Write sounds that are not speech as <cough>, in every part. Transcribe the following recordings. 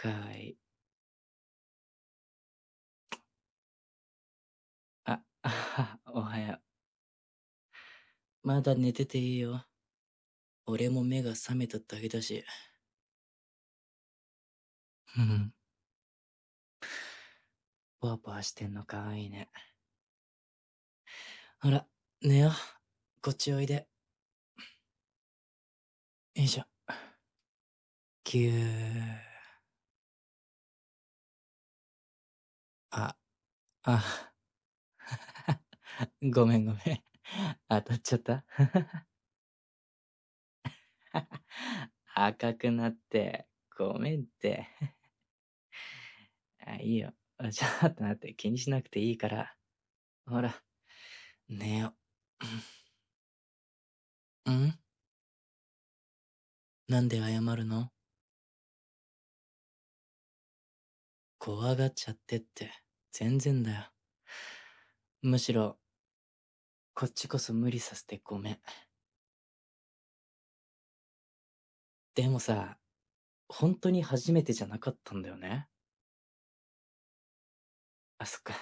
かい。あ、あ、<laughs> おはよう。まだ寝てていいよ。俺も目が覚めただけだし。ふん。ぽわぽわしてんのかわいいね。ほら、寝よう。こっちおいで。よいしょ。ぎゅー。あ、あ。<laughs> ごめんごめん。<laughs> 当たっちゃった <laughs> 赤くなって、ごめんって。あ、いいよ。ちょっと待って、気にしなくていいから。ほら、寝よう。ん？なんで謝るの？怖がっちゃってって、全然だよ。むしろ、こっちこそ無理させてごめん。でもさ、本当に初めてじゃなかったんだよね。あ、そっか。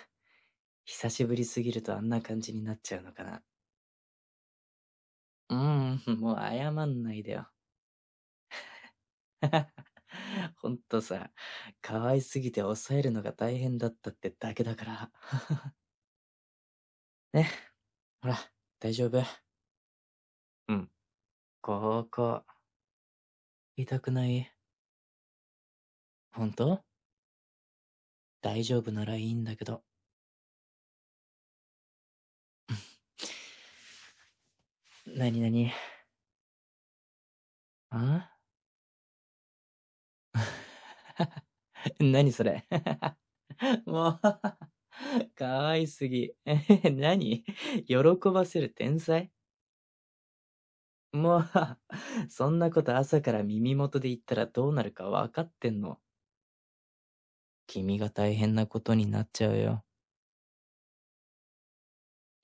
久しぶりすぎるとあんな感じになっちゃうのかな。うーん、もう謝んないでよ。<laughs> ほんとさ、可愛すぎて抑えるのが大変だったってだけだから。<laughs> ね、ほら、大丈夫。うん。ここ。痛くない？ほんと大丈夫ならいいんだけど。なになにあ？<laughs> なにそれ <laughs> もう、かわいすぎ。<laughs> え、なに喜ばせる天才？もう、そんなこと朝から耳元で言ったらどうなるかわかってんの。君が大変なことになっちゃうよ。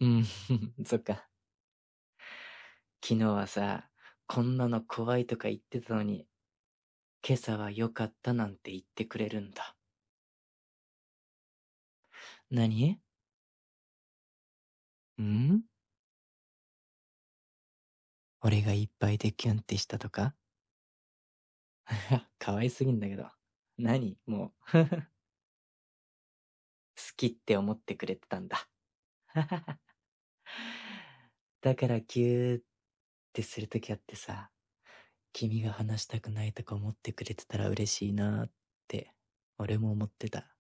うん、そっか。昨日はさ、こんなの怖いとか言ってたのに、今朝は良かったなんて言ってくれるんだ。何？ん俺がいっぱいでキュンってしたとか？<laughs> 可愛すぎんだけど。何？もう。<laughs> 好きって思ってくれてたんだ。<laughs> だからキューってするときあってさ、君が話したくないとか思ってくれてたら嬉しいなって、俺も思ってた。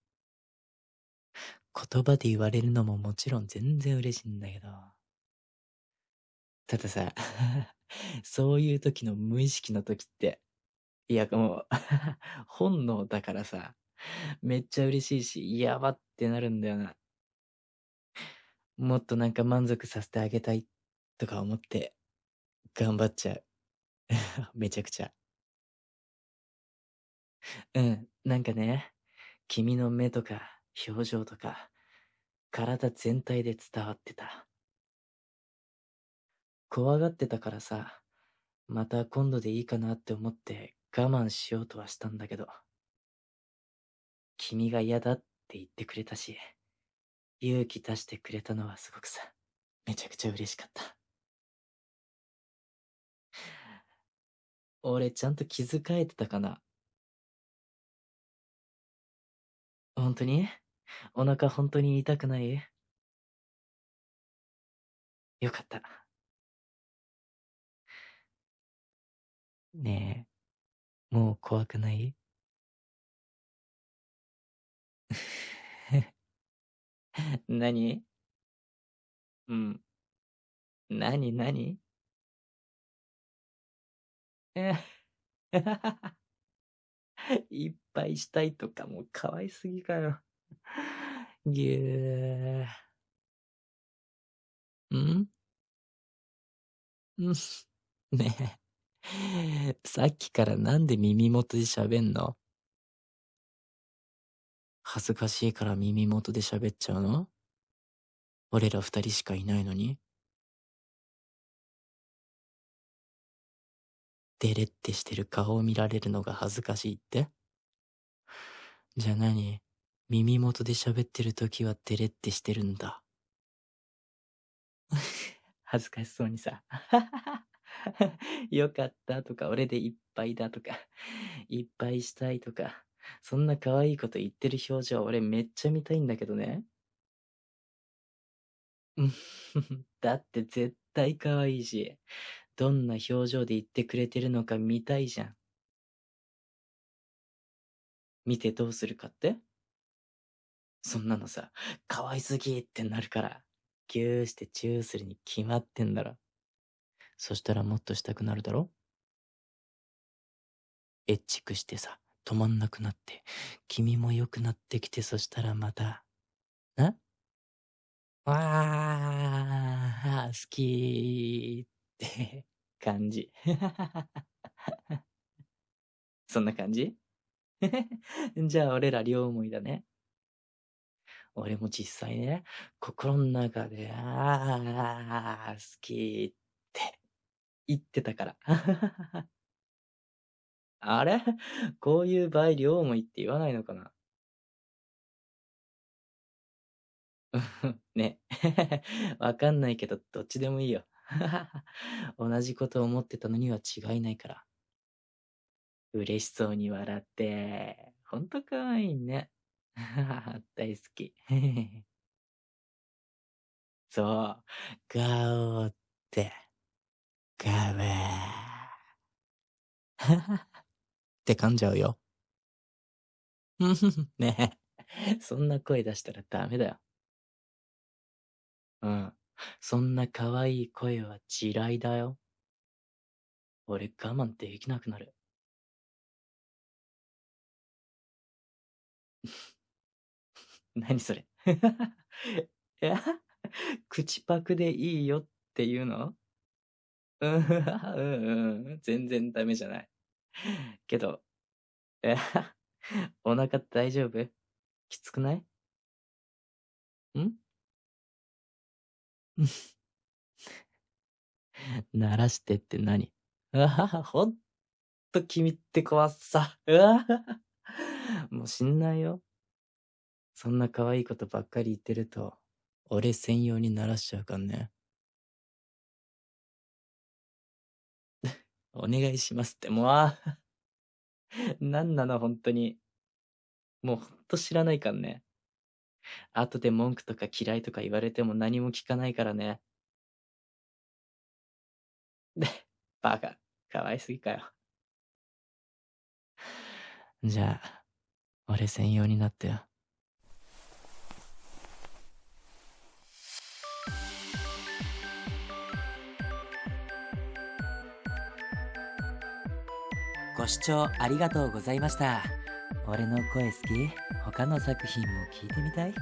言葉で言われるのももちろん全然嬉しいんだけど。たださ、<laughs> そういう時の無意識の時って、いやもう、<laughs> 本能だからさ、めっちゃ嬉しいし、やばってなるんだよな。もっとなんか満足させてあげたいとか思って、頑張っちゃう。<laughs> めちゃくちゃ。うん、なんかね、君の目とか表情とか、体全体で伝わってた。怖がってたからさ、また今度でいいかなって思って我慢しようとはしたんだけど、君が嫌だって言ってくれたし、勇気出してくれたのはすごくさ、めちゃくちゃ嬉しかった。俺ちゃんと気遣えてたかな。本当に？お腹本当に痛くない？よかった。ねえ、もう怖くない？<laughs> 何？うん。何？何？<laughs> いっぱいしたいとかもう可愛すぎかよ。ぎゅー。ん？ん <laughs> ねえ。さっきからなんで耳元で喋んの？恥ずかしいから耳元で喋っちゃうの？俺ら二人しかいないのにデレってしてる顔を見られるのが恥ずかしいって？じゃあ何？耳元で喋ってる時はデレってしてるんだ。<laughs> 恥ずかしそうにさ。<laughs> よかったとか、俺でいっぱいだとか、いっぱいしたいとか、そんな可愛いこと言ってる表情俺めっちゃ見たいんだけどね。<laughs> だって絶対可愛いし、どんな表情で言ってくれてるのか見たいじゃん。見てどうするかって？そんなのさ、可愛すぎってなるから、ギューしてチューするに決まってんだろ。そしたらもっとしたくなるだろ？エッチくしてさ、止まんなくなって、君も良くなってきて、そしたらまた、んわあ、好きって感じ。<laughs> そんな感じ？<laughs> じゃあ俺ら両思いだね。俺も実際ね、心の中で、ああ、好きって言ってたから。<laughs> あれ？こういう場合両思いって言わないのかな？ね。わかんないけど、どっちでもいいよ。<laughs> 同じことを思ってたのには違いないから。嬉しそうに笑って、ほんとかわいいね。<laughs> 大好き。<laughs> そう、ガオって、ガワー。って噛んじゃうよ。ねえ、そんな声出したらダメだよ。うん。<laughs> そんな可愛い声は地雷だよ。俺我慢できなくなる。<laughs> 何それ。<laughs> え？口パクでいいよっていうの？うん、うんうん、全然ダメじゃない。けど、えお腹大丈夫？きつくない？ん？<laughs> 鳴らしてって何？うわほんと君って怖っさ。うわもう死んないよ。そんな可愛いことばっかり言ってると、俺専用に鳴らしちゃうかんね。<laughs> お願いしますって、もう、<laughs> なんなの、本当に。もうほんと知らないかんね。後で文句とか嫌いとか言われても何も聞かないからね。で、バカ、かわいすぎかよ。<laughs> じゃあ、俺専用になってよ。ご視聴ありがとうございました。俺の声好き？他の作品も聞いてみたい？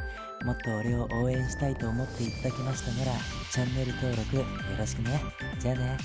もっと俺を応援したいと思っていただけましたなら、チャンネル登録よろしくね。じゃあね。